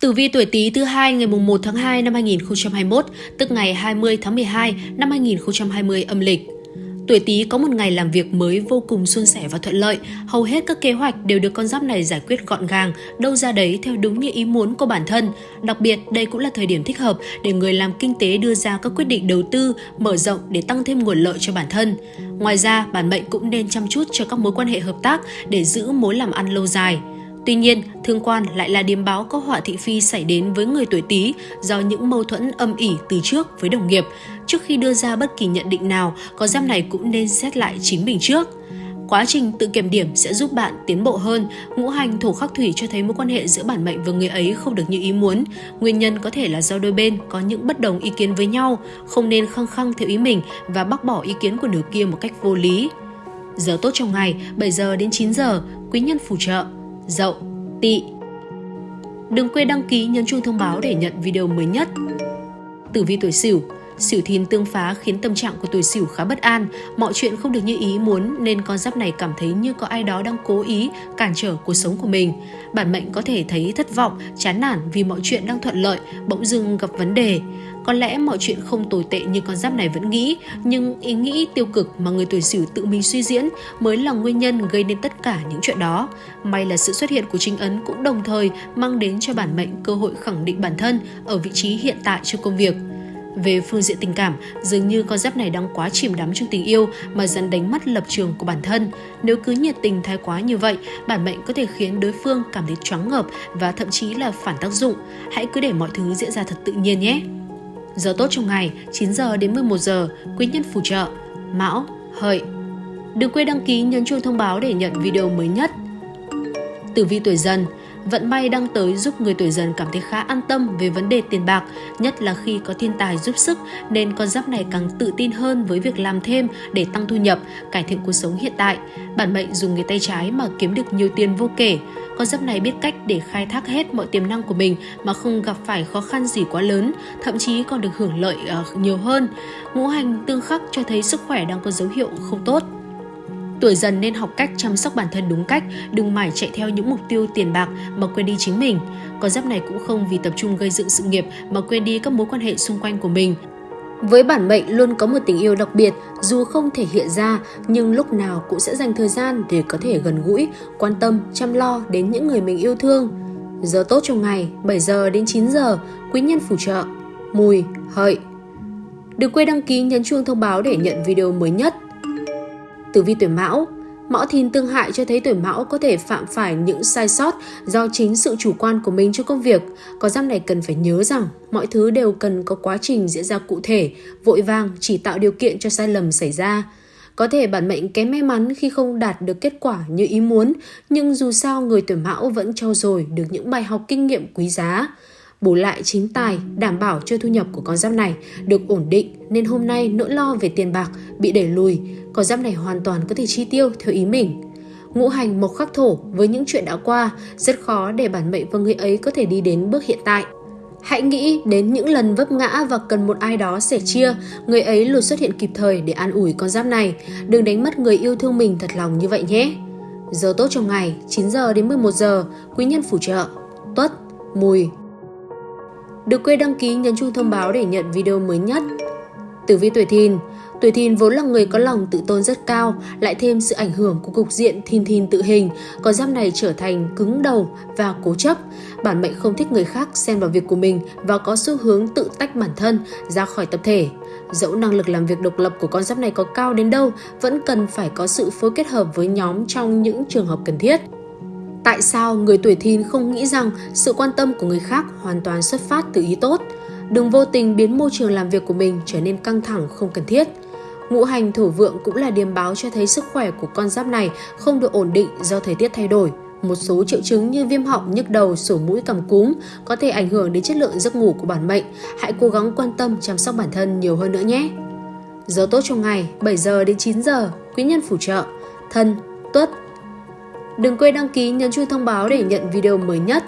Tử vi tuổi Tý thứ hai ngày mùng 1 tháng 2 năm 2021, tức ngày 20 tháng 12 năm 2020 âm lịch. Tuổi Tý có một ngày làm việc mới vô cùng suôn sẻ và thuận lợi, hầu hết các kế hoạch đều được con giáp này giải quyết gọn gàng, đâu ra đấy theo đúng như ý muốn của bản thân. Đặc biệt, đây cũng là thời điểm thích hợp để người làm kinh tế đưa ra các quyết định đầu tư, mở rộng để tăng thêm nguồn lợi cho bản thân. Ngoài ra, bản mệnh cũng nên chăm chút cho các mối quan hệ hợp tác để giữ mối làm ăn lâu dài. Tuy nhiên, thương quan lại là điềm báo có họa thị phi xảy đến với người tuổi Tý do những mâu thuẫn âm ỉ từ trước với đồng nghiệp. Trước khi đưa ra bất kỳ nhận định nào, có giam này cũng nên xét lại chính mình trước. Quá trình tự kiểm điểm sẽ giúp bạn tiến bộ hơn. Ngũ hành thổ khắc thủy cho thấy mối quan hệ giữa bản mệnh và người ấy không được như ý muốn. Nguyên nhân có thể là do đôi bên có những bất đồng ý kiến với nhau, không nên khăng khăng theo ý mình và bác bỏ ý kiến của nửa kia một cách vô lý. Giờ tốt trong ngày 7 giờ đến 9 giờ, quý nhân phù trợ Dậu, Tỵ. Đừng quên đăng ký nhấn chuông thông báo để nhận video mới nhất. Tử vi tuổi Sửu Sửu thìn tương phá khiến tâm trạng của tuổi Sửu khá bất an, mọi chuyện không được như ý muốn nên con giáp này cảm thấy như có ai đó đang cố ý cản trở cuộc sống của mình. Bản mệnh có thể thấy thất vọng, chán nản vì mọi chuyện đang thuận lợi, bỗng dưng gặp vấn đề. Có lẽ mọi chuyện không tồi tệ như con giáp này vẫn nghĩ, nhưng ý nghĩ tiêu cực mà người tuổi Sửu tự mình suy diễn mới là nguyên nhân gây nên tất cả những chuyện đó. May là sự xuất hiện của trinh ấn cũng đồng thời mang đến cho bản mệnh cơ hội khẳng định bản thân ở vị trí hiện tại trong công việc. Về phương diện tình cảm, dường như con giáp này đang quá chìm đắm trong tình yêu mà dần đánh mất lập trường của bản thân. Nếu cứ nhiệt tình thái quá như vậy, bản mệnh có thể khiến đối phương cảm thấy choáng ngợp và thậm chí là phản tác dụng. Hãy cứ để mọi thứ diễn ra thật tự nhiên nhé. Giờ tốt trong ngày 9 giờ đến 11 giờ, quý nhân phù trợ, Mão, Hợi. Đừng quên đăng ký nhấn chuông thông báo để nhận video mới nhất. Tử vi tuổi dần Vận may đang tới giúp người tuổi dần cảm thấy khá an tâm về vấn đề tiền bạc, nhất là khi có thiên tài giúp sức nên con giáp này càng tự tin hơn với việc làm thêm để tăng thu nhập, cải thiện cuộc sống hiện tại. Bản mệnh dùng người tay trái mà kiếm được nhiều tiền vô kể. Con giáp này biết cách để khai thác hết mọi tiềm năng của mình mà không gặp phải khó khăn gì quá lớn, thậm chí còn được hưởng lợi uh, nhiều hơn. Ngũ hành tương khắc cho thấy sức khỏe đang có dấu hiệu không tốt. Tuổi dần nên học cách chăm sóc bản thân đúng cách, đừng mải chạy theo những mục tiêu tiền bạc mà quên đi chính mình. Con giáp này cũng không vì tập trung gây dựng sự nghiệp mà quên đi các mối quan hệ xung quanh của mình. Với bản mệnh luôn có một tình yêu đặc biệt, dù không thể hiện ra nhưng lúc nào cũng sẽ dành thời gian để có thể gần gũi, quan tâm, chăm lo đến những người mình yêu thương. Giờ tốt trong ngày 7 giờ đến 9 giờ, quý nhân phù trợ, mùi, hợi. Đừng quên đăng ký nhấn chuông thông báo để nhận video mới nhất. Tử vi tuổi Mão Mão thìn tương hại cho thấy tuổi Mão có thể phạm phải những sai sót do chính sự chủ quan của mình trong công việc. Có giam này cần phải nhớ rằng mọi thứ đều cần có quá trình diễn ra cụ thể, vội vàng chỉ tạo điều kiện cho sai lầm xảy ra. Có thể bản mệnh kém may mắn khi không đạt được kết quả như ý muốn, nhưng dù sao người tuổi Mão vẫn trau dồi được những bài học kinh nghiệm quý giá. Bù lại chính tài, đảm bảo cho thu nhập của con giáp này được ổn định nên hôm nay nỗi lo về tiền bạc bị đẩy lùi, con giáp này hoàn toàn có thể chi tiêu theo ý mình. Ngũ hành mộc khắc thổ với những chuyện đã qua, rất khó để bản mệnh và người ấy có thể đi đến bước hiện tại. Hãy nghĩ đến những lần vấp ngã và cần một ai đó sẻ chia, người ấy luôn xuất hiện kịp thời để an ủi con giáp này. Đừng đánh mất người yêu thương mình thật lòng như vậy nhé. Giờ tốt trong ngày 9 giờ đến 11 giờ, quý nhân phù trợ, tuất, mùi, được quên đăng ký nhấn chuông thông báo để nhận video mới nhất. Tử vi tuổi thìn Tuổi thìn vốn là người có lòng tự tôn rất cao, lại thêm sự ảnh hưởng của cục diện thìn thìn tự hình, có giáp này trở thành cứng đầu và cố chấp. Bản mệnh không thích người khác xen vào việc của mình và có xu hướng tự tách bản thân ra khỏi tập thể. Dẫu năng lực làm việc độc lập của con giáp này có cao đến đâu, vẫn cần phải có sự phối kết hợp với nhóm trong những trường hợp cần thiết. Tại sao người tuổi thìn không nghĩ rằng sự quan tâm của người khác hoàn toàn xuất phát từ ý tốt? Đừng vô tình biến môi trường làm việc của mình trở nên căng thẳng không cần thiết. Ngũ hành thổ vượng cũng là điềm báo cho thấy sức khỏe của con giáp này không được ổn định do thời tiết thay đổi. Một số triệu chứng như viêm họng, nhức đầu, sổ mũi cảm cúm có thể ảnh hưởng đến chất lượng giấc ngủ của bản mệnh. Hãy cố gắng quan tâm chăm sóc bản thân nhiều hơn nữa nhé. Giờ tốt trong ngày 7 giờ đến 9 giờ, quý nhân phù trợ, thân, tuất, Đừng quên đăng ký nhấn chuông thông báo để nhận video mới nhất.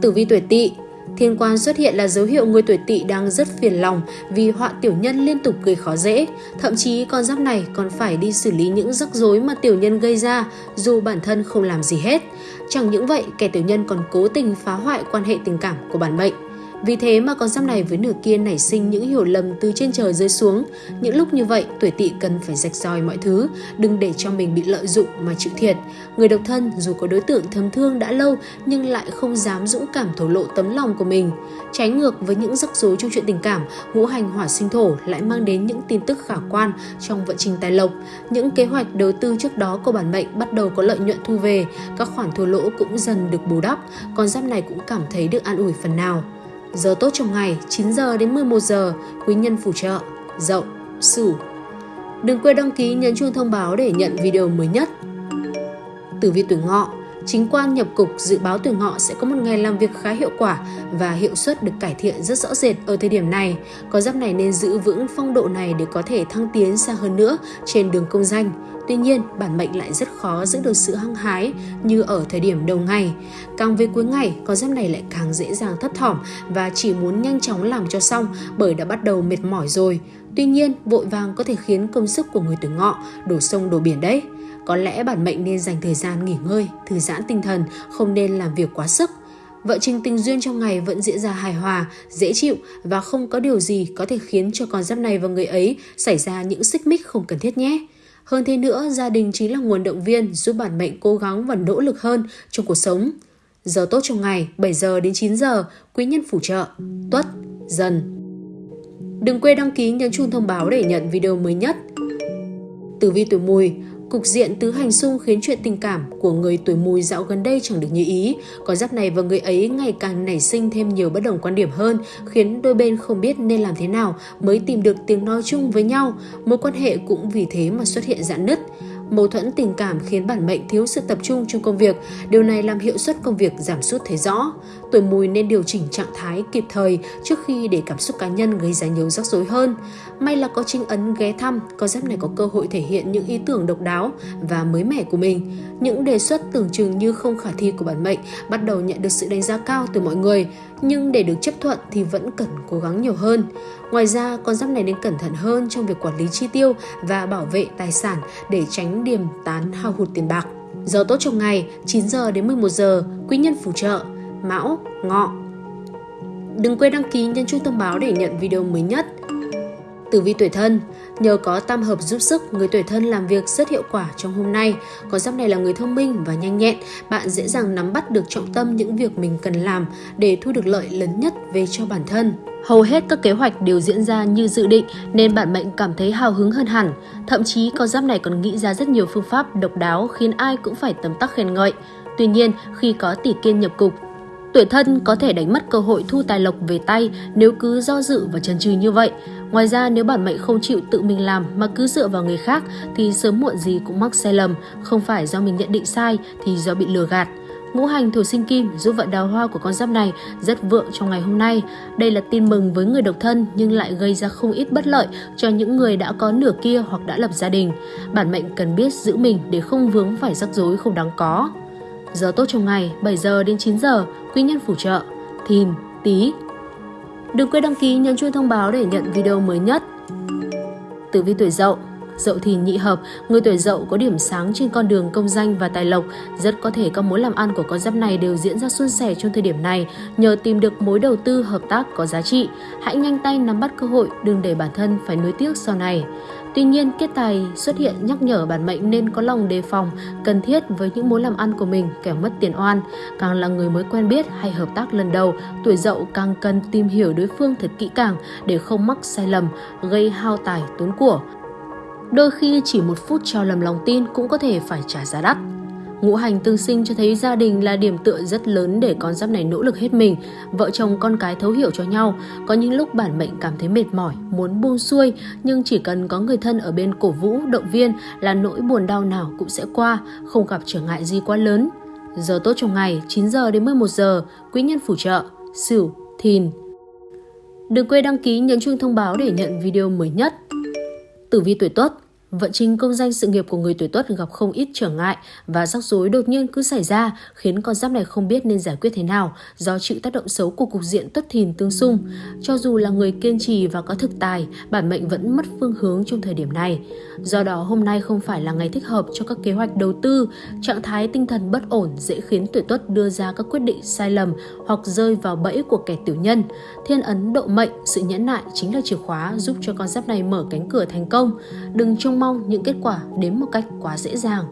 Tử vi tuổi Tỵ Thiên quan xuất hiện là dấu hiệu người tuổi tỵ đang rất phiền lòng vì họa tiểu nhân liên tục gây khó dễ. Thậm chí con giáp này còn phải đi xử lý những rắc rối mà tiểu nhân gây ra dù bản thân không làm gì hết. Chẳng những vậy, kẻ tiểu nhân còn cố tình phá hoại quan hệ tình cảm của bản mệnh. Vì thế mà con giáp này với nửa kia nảy sinh những hiểu lầm từ trên trời rơi xuống. Những lúc như vậy, tuổi tỵ cần phải rạch ròi mọi thứ, đừng để cho mình bị lợi dụng mà chịu thiệt. Người độc thân dù có đối tượng thầm thương đã lâu nhưng lại không dám dũng cảm thổ lộ tấm lòng của mình. Trái ngược với những rắc rối trong chuyện tình cảm, ngũ hành hỏa sinh thổ lại mang đến những tin tức khả quan trong vận trình tài lộc. Những kế hoạch đầu tư trước đó của bản mệnh bắt đầu có lợi nhuận thu về, các khoản thua lỗ cũng dần được bù đắp, con giáp này cũng cảm thấy được an ủi phần nào. Giờ tốt trong ngày 9 giờ đến 11 giờ, quý nhân phù trợ, dậu, sửu. Đừng quên đăng ký nhấn chuông thông báo để nhận video mới nhất. Tử vi tuổi ngọ, chính quan nhập cục dự báo tuổi ngọ sẽ có một ngày làm việc khá hiệu quả và hiệu suất được cải thiện rất rõ rệt ở thời điểm này. Có giáp này nên giữ vững phong độ này để có thể thăng tiến xa hơn nữa trên đường công danh. Tuy nhiên, bản mệnh lại rất khó giữ được sự hăng hái như ở thời điểm đầu ngày. Càng về cuối ngày, con giáp này lại càng dễ dàng thất thỏm và chỉ muốn nhanh chóng làm cho xong bởi đã bắt đầu mệt mỏi rồi. Tuy nhiên, vội vàng có thể khiến công sức của người tuổi ngọ đổ sông đổ biển đấy. Có lẽ bản mệnh nên dành thời gian nghỉ ngơi, thư giãn tinh thần, không nên làm việc quá sức. Vợ trình tình duyên trong ngày vẫn diễn ra hài hòa, dễ chịu và không có điều gì có thể khiến cho con giáp này và người ấy xảy ra những xích mích không cần thiết nhé. Hơn thế nữa, gia đình chính là nguồn động viên giúp bản mệnh cố gắng và nỗ lực hơn trong cuộc sống. Giờ tốt trong ngày 7 giờ đến 9 giờ, quý nhân phù trợ, tuất, dần. Đừng quên đăng ký nhấn chuông thông báo để nhận video mới nhất. Tử vi tuổi mùi, Cục diện tứ hành xung khiến chuyện tình cảm của người tuổi mùi dạo gần đây chẳng được như ý. Có giáp này và người ấy ngày càng nảy sinh thêm nhiều bất đồng quan điểm hơn, khiến đôi bên không biết nên làm thế nào mới tìm được tiếng nói chung với nhau. Mối quan hệ cũng vì thế mà xuất hiện giãn nứt. Mâu thuẫn tình cảm khiến bản mệnh thiếu sự tập trung trong công việc, điều này làm hiệu suất công việc giảm sút thấy rõ. Tuổi mùi nên điều chỉnh trạng thái kịp thời trước khi để cảm xúc cá nhân gây ra nhiều rắc rối hơn. May là có trinh ấn ghé thăm, con giáp này có cơ hội thể hiện những ý tưởng độc đáo và mới mẻ của mình. Những đề xuất tưởng chừng như không khả thi của bản mệnh bắt đầu nhận được sự đánh giá cao từ mọi người, nhưng để được chấp thuận thì vẫn cần cố gắng nhiều hơn. Ngoài ra, con giáp này nên cẩn thận hơn trong việc quản lý chi tiêu và bảo vệ tài sản để tránh điểm tán hao hụt tiền bạc. Giờ tốt trong ngày 9 giờ đến 11 giờ, quý nhân phù trợ, mão, ngọ. Đừng quên đăng ký nhấn chuông thông báo để nhận video mới nhất. Tử vi tuổi thân, nhờ có tam hợp giúp sức, người tuổi thân làm việc rất hiệu quả trong hôm nay. Có giáp này là người thông minh và nhanh nhẹn, bạn dễ dàng nắm bắt được trọng tâm những việc mình cần làm để thu được lợi lớn nhất về cho bản thân. Hầu hết các kế hoạch đều diễn ra như dự định nên bạn mệnh cảm thấy hào hứng hơn hẳn. Thậm chí con giáp này còn nghĩ ra rất nhiều phương pháp độc đáo khiến ai cũng phải tấm tắc khen ngợi. Tuy nhiên, khi có tỷ kiên nhập cục, tuổi thân có thể đánh mất cơ hội thu tài lộc về tay nếu cứ do dự và chần chừ như vậy. Ngoài ra nếu bản mệnh không chịu tự mình làm mà cứ dựa vào người khác thì sớm muộn gì cũng mắc sai lầm, không phải do mình nhận định sai thì do bị lừa gạt. Ngũ hành thổ sinh kim giúp vận đào hoa của con giáp này rất vượng trong ngày hôm nay. Đây là tin mừng với người độc thân nhưng lại gây ra không ít bất lợi cho những người đã có nửa kia hoặc đã lập gia đình. Bản mệnh cần biết giữ mình để không vướng phải rắc rối không đáng có. Giờ tốt trong ngày 7 giờ đến 9 giờ, quý nhân phù trợ, thìn, tí. Đừng quên đăng ký nhấn chuông thông báo để nhận video mới nhất. Tử vi tuổi dậu Dậu thì nhị hợp, người tuổi dậu có điểm sáng trên con đường công danh và tài lộc. Rất có thể các mối làm ăn của con giáp này đều diễn ra suôn sẻ trong thời điểm này nhờ tìm được mối đầu tư hợp tác có giá trị. Hãy nhanh tay nắm bắt cơ hội, đừng để bản thân phải nuối tiếc sau này. Tuy nhiên, kết tài xuất hiện nhắc nhở bản mệnh nên có lòng đề phòng, cần thiết với những mối làm ăn của mình kẻo mất tiền oan. Càng là người mới quen biết hay hợp tác lần đầu, tuổi dậu càng cần tìm hiểu đối phương thật kỹ càng để không mắc sai lầm, gây hao tài tốn của. Đôi khi chỉ một phút cho lầm lòng tin cũng có thể phải trả giá đắt. Ngũ hành tương sinh cho thấy gia đình là điểm tựa rất lớn để con giáp này nỗ lực hết mình. Vợ chồng con cái thấu hiểu cho nhau. Có những lúc bản mệnh cảm thấy mệt mỏi, muốn buông xuôi, nhưng chỉ cần có người thân ở bên cổ vũ, động viên là nỗi buồn đau nào cũng sẽ qua, không gặp trở ngại gì quá lớn. Giờ tốt trong ngày 9 giờ đến 11 giờ, quý nhân phù trợ, Sửu, Thìn. Đừng quên đăng ký nhấn chuông thông báo để nhận video mới nhất. Tử vi tuổi Tuất. Vận trình công danh sự nghiệp của người tuổi tuất gặp không ít trở ngại và rắc rối đột nhiên cứ xảy ra khiến con giáp này không biết nên giải quyết thế nào do chịu tác động xấu của cục diện tuất thìn tương xung. Cho dù là người kiên trì và có thực tài, bản mệnh vẫn mất phương hướng trong thời điểm này. Do đó hôm nay không phải là ngày thích hợp cho các kế hoạch đầu tư, trạng thái tinh thần bất ổn dễ khiến tuổi tuất đưa ra các quyết định sai lầm hoặc rơi vào bẫy của kẻ tiểu nhân. Thiên ấn độ mệnh, sự nhẫn nại chính là chìa khóa giúp cho con giáp này mở cánh cửa thành công. Đừng trông mong những kết quả đến một cách quá dễ dàng.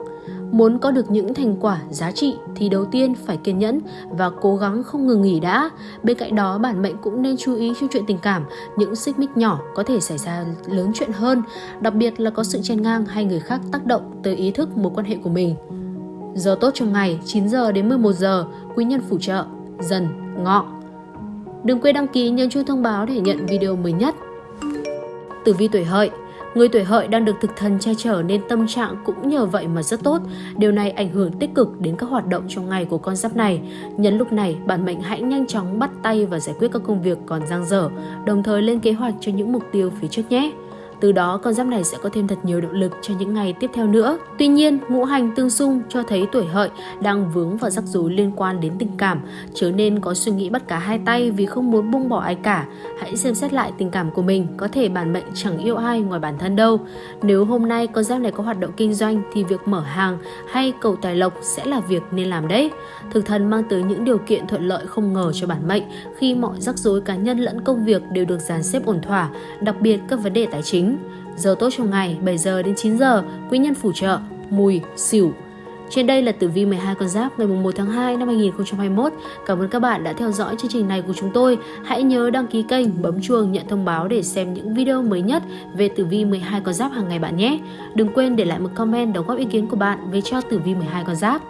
Muốn có được những thành quả giá trị thì đầu tiên phải kiên nhẫn và cố gắng không ngừng nghỉ đã. Bên cạnh đó, bản mệnh cũng nên chú ý trong chuyện tình cảm, những xích mích nhỏ có thể xảy ra lớn chuyện hơn, đặc biệt là có sự chen ngang hay người khác tác động tới ý thức mối quan hệ của mình. Giờ tốt trong ngày 9 giờ đến 11 giờ, quý nhân phù trợ, dần, ngọ. Đừng quên đăng ký nhấn chuông thông báo để nhận video mới nhất. Tử vi tuổi hợi Người tuổi hợi đang được thực thần che chở nên tâm trạng cũng nhờ vậy mà rất tốt. Điều này ảnh hưởng tích cực đến các hoạt động trong ngày của con giáp này. Nhân lúc này, bản mệnh hãy nhanh chóng bắt tay và giải quyết các công việc còn dang dở, đồng thời lên kế hoạch cho những mục tiêu phía trước nhé. Từ đó con giáp này sẽ có thêm thật nhiều động lực cho những ngày tiếp theo nữa. Tuy nhiên, ngũ hành tương xung cho thấy tuổi hợi đang vướng vào rắc rối liên quan đến tình cảm, trở nên có suy nghĩ bắt cá hai tay vì không muốn buông bỏ ai cả. Hãy xem xét lại tình cảm của mình, có thể bản mệnh chẳng yêu ai ngoài bản thân đâu. Nếu hôm nay con giáp này có hoạt động kinh doanh thì việc mở hàng hay cầu tài lộc sẽ là việc nên làm đấy. Thực thần mang tới những điều kiện thuận lợi không ngờ cho bản mệnh khi mọi rắc rối cá nhân lẫn công việc đều được dàn xếp ổn thỏa, đặc biệt các vấn đề tài chính chính. Giờ tốt trong ngày 7 giờ đến 9 giờ, quý nhân phù trợ, mùi, xỉu. Trên đây là tử vi 12 con giáp ngày 1 tháng 2 năm 2021. Cảm ơn các bạn đã theo dõi chương trình này của chúng tôi. Hãy nhớ đăng ký kênh, bấm chuông nhận thông báo để xem những video mới nhất về tử vi 12 con giáp hàng ngày bạn nhé. Đừng quên để lại một comment đóng góp ý kiến của bạn về cho tử vi 12 con giáp.